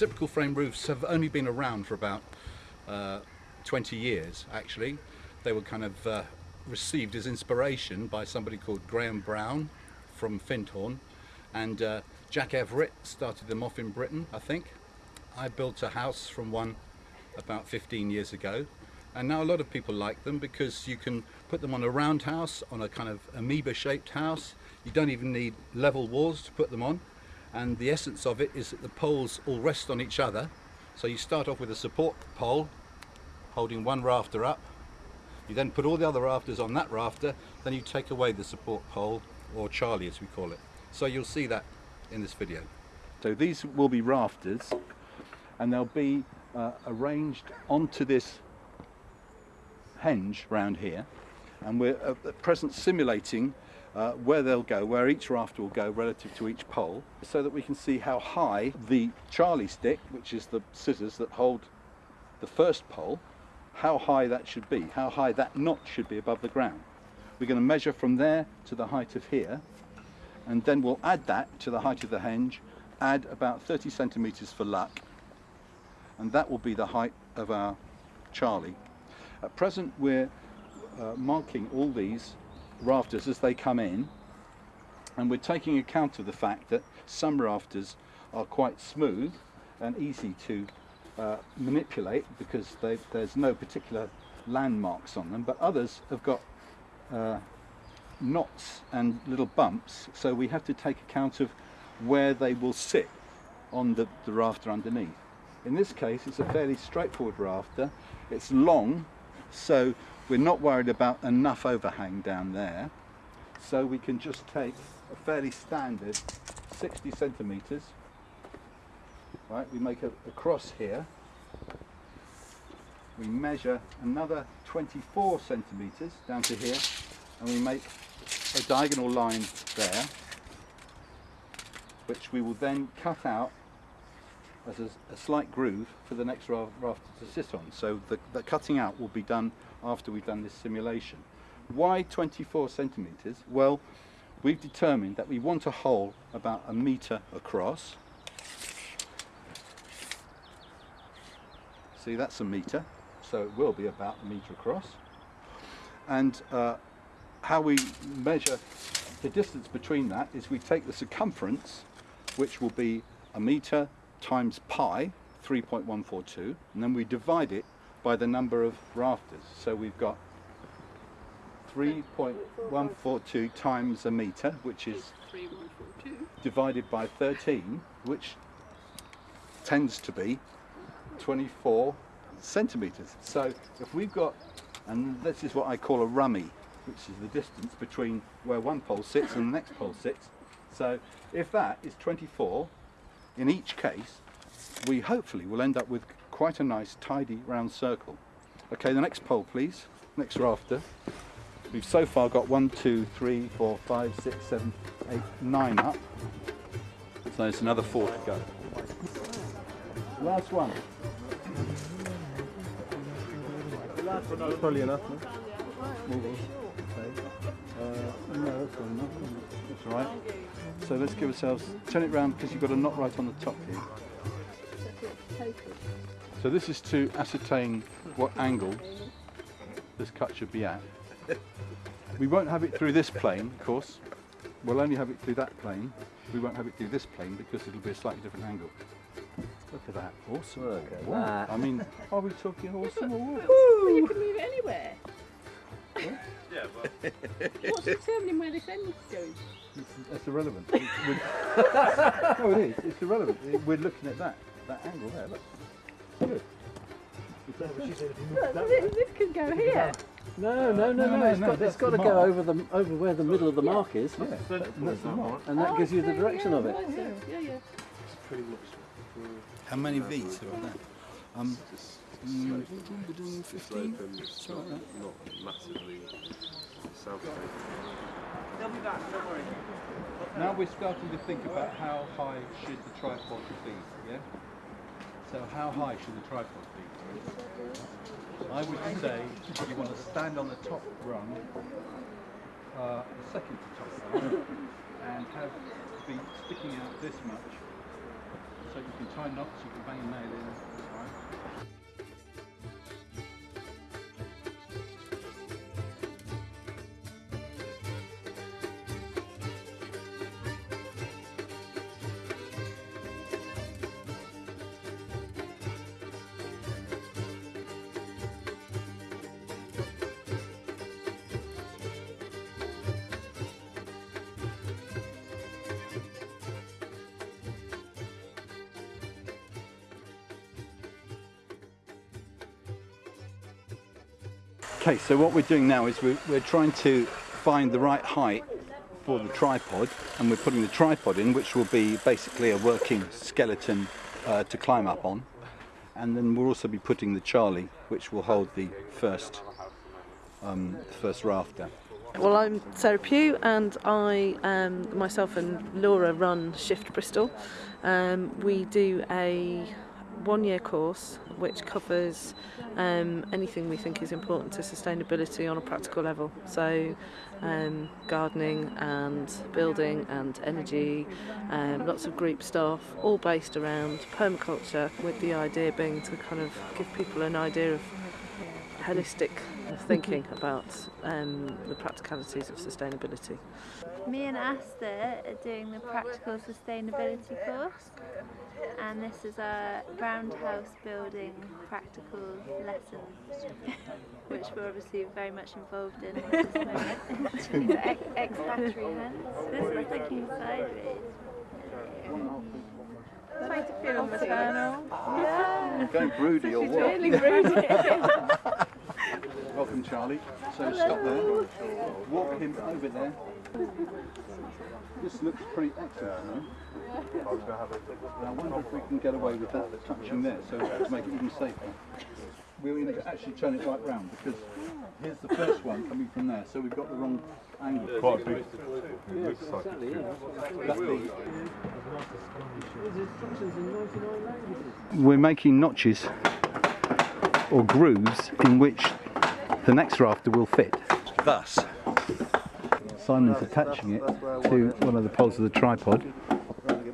reciprocal frame roofs have only been around for about uh, 20 years actually. They were kind of uh, received as inspiration by somebody called Graham Brown from Findhorn and uh, Jack Everett started them off in Britain I think. I built a house from one about 15 years ago and now a lot of people like them because you can put them on a round house, on a kind of amoeba shaped house. You don't even need level walls to put them on and the essence of it is that the poles all rest on each other. So you start off with a support pole holding one rafter up. You then put all the other rafters on that rafter then you take away the support pole or Charlie as we call it. So you'll see that in this video. So these will be rafters and they'll be uh, arranged onto this henge round here and we're at present simulating uh, where they'll go, where each rafter will go relative to each pole so that we can see how high the Charlie stick, which is the scissors that hold the first pole, how high that should be, how high that knot should be above the ground. We're going to measure from there to the height of here and then we'll add that to the height of the henge, add about 30 centimetres for luck and that will be the height of our Charlie. At present we're uh, marking all these rafters as they come in. And we're taking account of the fact that some rafters are quite smooth and easy to uh, manipulate because there's no particular landmarks on them but others have got uh, knots and little bumps. So we have to take account of where they will sit on the, the rafter underneath. In this case it's a fairly straightforward rafter, it's long so we're not worried about enough overhang down there. So we can just take a fairly standard 60 centimetres. Right, we make a, a cross here. We measure another 24 centimetres down to here and we make a diagonal line there which we will then cut out as a, a, slight groove for the next rafter to sit on. So the, the, cutting out will be done after we've done this simulation. Why 24 centimetres? Well, we've determined that we want a hole about a metre across. See, that's a metre, so it will be about a metre across. And uh, how we measure the distance between that is we take the circumference, which will be a metre times pi, 3.142, and then we divide it by the number of rafters. So we've got 3.142 times a metre, which is divided by 13, which tends to be 24 centimetres. So if we've got, and this is what I call a rummy, which is the distance between where one pole sits and the next pole sits. So if that is 24, in each case, we hopefully will end up with quite a nice tidy round circle. Okay, the next pole please, next rafter. We've so far got one, two, three, four, five, six, seven, eight, nine up. So there's another four to go. Last one. That's probably enough. No? No, that's not enough. That's all right. So let's give ourselves, turn it round because you've got a knot right on the top here. So this is to ascertain what angle this cut should be at. We won't have it through this plane, of course. We'll only have it through that plane. We won't have it through this plane because it'll be a slightly different angle. Look at that, awesome. Look at that. I mean, are we talking awesome or what? Well, you can move it anywhere. Yeah, but What's determining where this end is going? That's irrelevant. It's- we're- no, it is. It's irrelevant. We're looking at that that angle there. Look. Good. Look, this, this could go here. No, no, no, No, no. no, It's no, got, that's it's got the to go mark. over the over where the middle of the mark is, Yeah, that, that's the mark. and that Oh, gives you the direction yeah, of it. right, so, Yeah, yeah. How many V's have I done? Um, mm, 15? it's not, not massively south Now we're starting to think about how high should the tripod be, yeah? So how high should the tripod be? I would say you want to stand on the top rung, uh, the second to top rung, and have be sticking out this much So you can tie knots, you can bang a nail in. Okay, so what we're doing now is we're, we're trying to find the right height for the tripod and we're putting the tripod in which will be basically a working skeleton uh, to climb up on and then we'll also be putting the Charlie which will hold the first um, first rafter. Well, I'm Sarah Pugh, and I, um, myself and Laura, run Shift Bristol. Um, we do a one-year course which covers um, anything we think is important to sustainability on a practical level. So, um, gardening and building and energy, um, lots of group stuff, all based around permaculture, with the idea being to kind of give people an idea of holistic thinking about um, the practicalities of sustainability. Me and Asta are doing the practical sustainability course and this is our roundhouse building practical lesson which we're obviously very much involved in at this moment. Ex- Ex-factory hens. This is thinking sideways. Trying to feel maternal. Yeah. Going broody or what? Really rude. Welcome Charlie. So stop there. Walk him over there. This looks pretty excellent. You know? And I wonder if we can get away with that touching there, so to make it even safer. We're going to actually turn it right round because here's the first one coming from there, so we've got the wrong angle. Quite big. Exactly, yeah. That's the- There's instructions in 99 languages. we're making notches or grooves in which the next rafter will fit. Thus. Simon's attaching it to one of the poles of the tripod. Do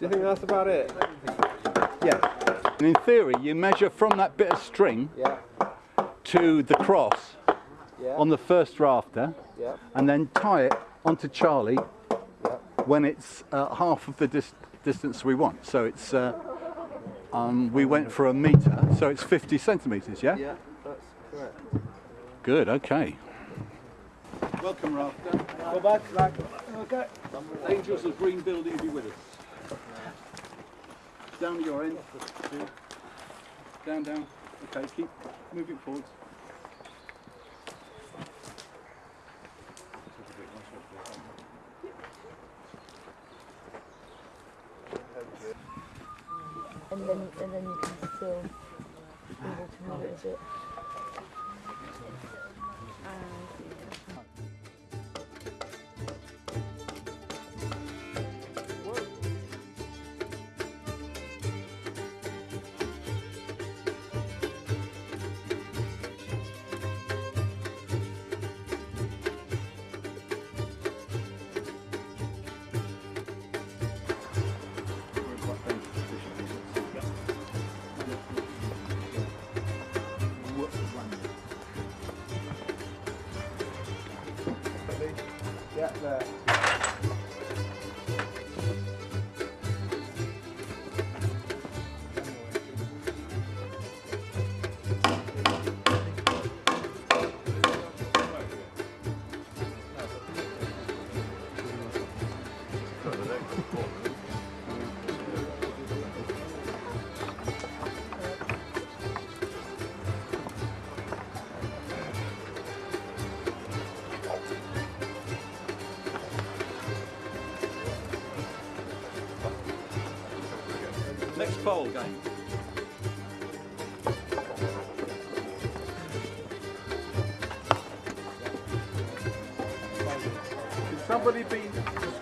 you think that's about it? Yeah. And in theory, you measure from that bit of string Yeah, to the cross yeah, on the first rafter yeah, and then tie it onto Charlie yeah. when it's uh, half of the dis- distance we want. So it's, uh, um, we went for a metre, so it's 50 centimetres, yeah? Yeah, that's correct. Good, okay. Welcome, Rafter. Go back, back. Okay. Angels of Green Building be with us. Down to your end. Down, down. Okay, keep moving forwards. And then, and then you can still be able to move it Next pole game. Could somebody be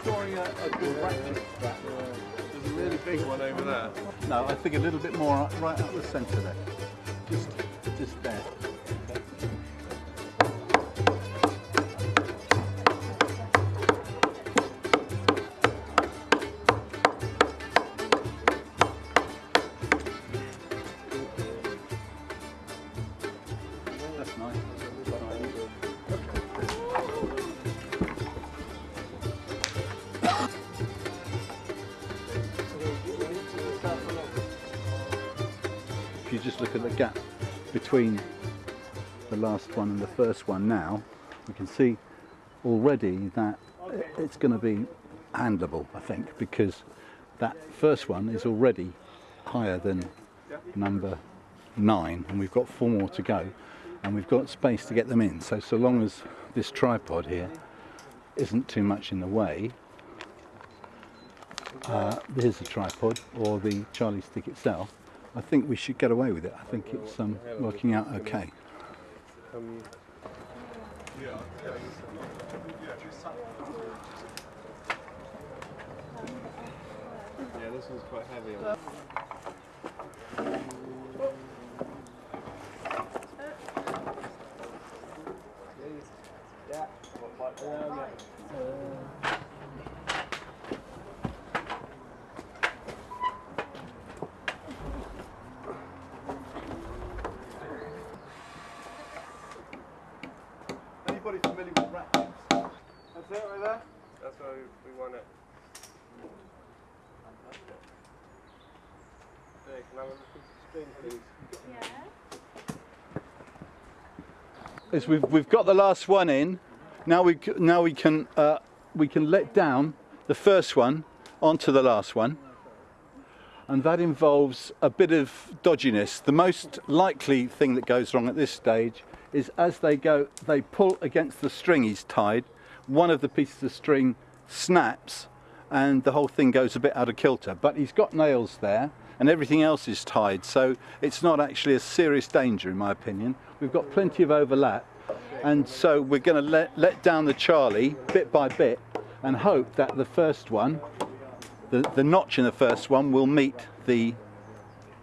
scoring a, a good ratchet? There's a really big one over there. No, I think a little bit more right up the centre there. Just, just there. Look at the gap between the last one and the first one now, we can see already that it's going to be handleable, I think, because that first one is already higher than number nine, and we've got four more to go, and we've got space to get them in. So, so long as this tripod here isn't too much in the way, uh, here's the tripod or the Charlie stick itself. I think we should get away with it. I think it's um, working out okay. Yeah, this one's quite heavy. Anybody familiar with rat nets? That's it right there? That's why we want it. Hey, can I have a look at the please? is we've, we've got the last one in. Now we now we can uh, we can let down the first one onto the last one, and that involves a bit of dodginess. The most likely thing that goes wrong at this stage is as they go, they pull against the string he's tied. One of the pieces of string snaps, and the whole thing goes a bit out of kilter. But he's got nails there, and everything else is tied, so it's not actually a serious danger, in my opinion. We've got plenty of overlap, and so we're going to let, let down the Charlie bit by bit and hope that the first one, the, the notch in the first one, will meet the,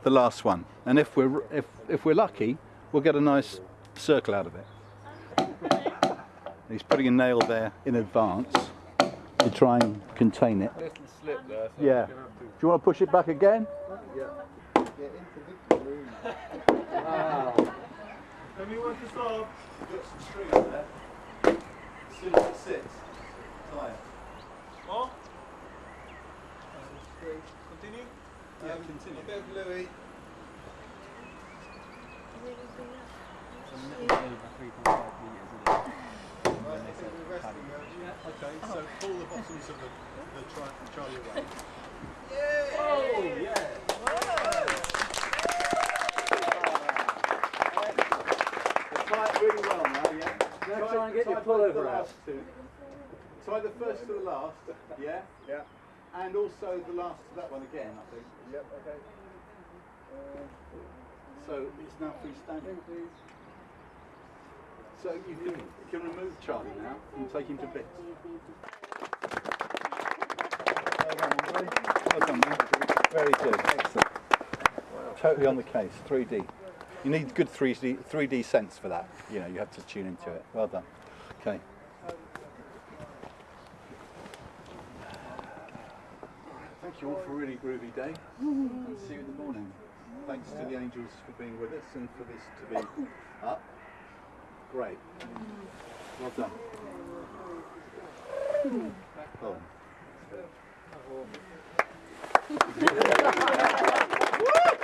the last one. And if we're, if, if we're lucky, we'll get a nice circle out of it. He's putting a nail there in advance to try and contain it. There. So Yeah. we're gonna have to- Do you want to push it back again? Anyone to solve? Got some string there. As soon as it sits, tie it. What? Continue? Yeah, um, continue. Okay, Louis. Okay, so oh. pull the bottoms of the, the tri- Charlie away. Oh, tie it really well now, yeah? Now Tie- try and get your both pullover out. Tie the first to the last, yeah? Yeah. And also the last that one again, I think. Yep, okay. So it's now freestanding. So you can, you can remove Charlie now and take him to bits. Well done. Well done. Very good. Excellent. Totally on the case. 3D. You need good 3D, 3D sense for that. You know, you have to tune into it. Well done. Okay. you all for a really groovy day and see you in the morning. Thanks to the angels for being with us and for this to be up. Great. Well done. Back home.